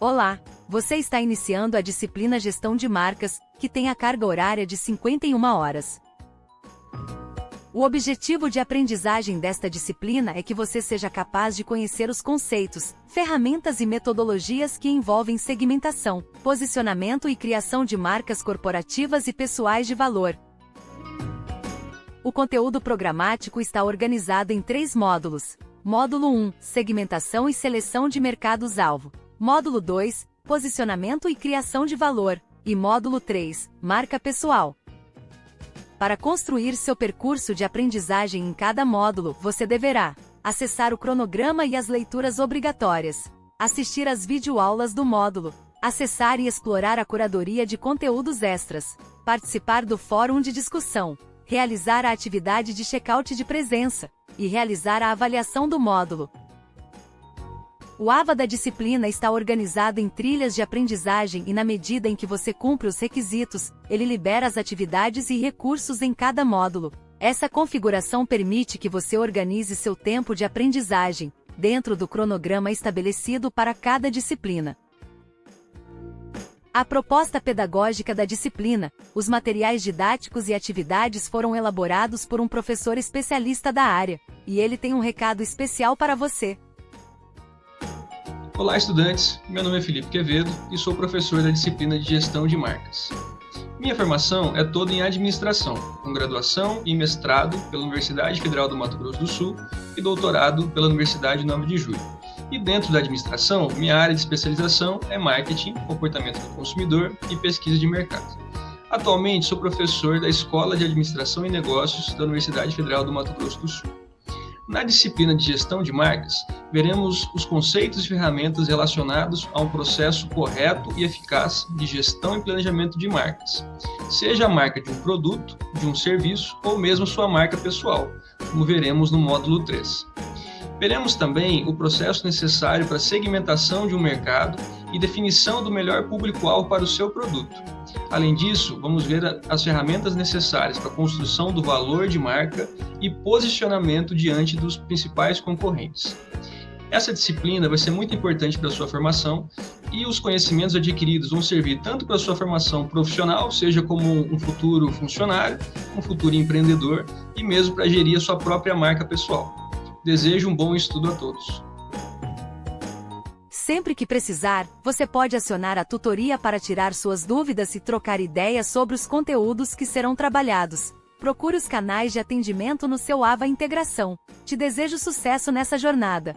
Olá! Você está iniciando a disciplina Gestão de Marcas, que tem a carga horária de 51 horas. O objetivo de aprendizagem desta disciplina é que você seja capaz de conhecer os conceitos, ferramentas e metodologias que envolvem segmentação, posicionamento e criação de marcas corporativas e pessoais de valor. O conteúdo programático está organizado em três módulos. Módulo 1 Segmentação e seleção de mercados-alvo. Módulo 2 Posicionamento e criação de valor. E módulo 3 Marca pessoal. Para construir seu percurso de aprendizagem em cada módulo, você deverá acessar o cronograma e as leituras obrigatórias, assistir às videoaulas do módulo, acessar e explorar a curadoria de conteúdos extras, participar do fórum de discussão, realizar a atividade de check-out de presença e realizar a avaliação do módulo. O AVA da disciplina está organizado em trilhas de aprendizagem e na medida em que você cumpre os requisitos, ele libera as atividades e recursos em cada módulo. Essa configuração permite que você organize seu tempo de aprendizagem, dentro do cronograma estabelecido para cada disciplina. A proposta pedagógica da disciplina, os materiais didáticos e atividades foram elaborados por um professor especialista da área, e ele tem um recado especial para você. Olá, estudantes! Meu nome é Felipe Quevedo e sou professor da disciplina de Gestão de Marcas. Minha formação é toda em administração, com graduação e mestrado pela Universidade Federal do Mato Grosso do Sul e doutorado pela Universidade 9 de Julho. E dentro da administração, minha área de especialização é marketing, comportamento do consumidor e pesquisa de mercado. Atualmente sou professor da Escola de Administração e Negócios da Universidade Federal do Mato Grosso do Sul. Na disciplina de gestão de marcas, veremos os conceitos e ferramentas relacionados a um processo correto e eficaz de gestão e planejamento de marcas, seja a marca de um produto, de um serviço ou mesmo sua marca pessoal, como veremos no módulo 3. Veremos também o processo necessário para segmentação de um mercado e definição do melhor público-alvo para o seu produto. Além disso, vamos ver as ferramentas necessárias para a construção do valor de marca e posicionamento diante dos principais concorrentes. Essa disciplina vai ser muito importante para a sua formação e os conhecimentos adquiridos vão servir tanto para a sua formação profissional, seja como um futuro funcionário, um futuro empreendedor e mesmo para gerir a sua própria marca pessoal. Desejo um bom estudo a todos. Sempre que precisar, você pode acionar a tutoria para tirar suas dúvidas e trocar ideias sobre os conteúdos que serão trabalhados. Procure os canais de atendimento no seu AVA Integração. Te desejo sucesso nessa jornada.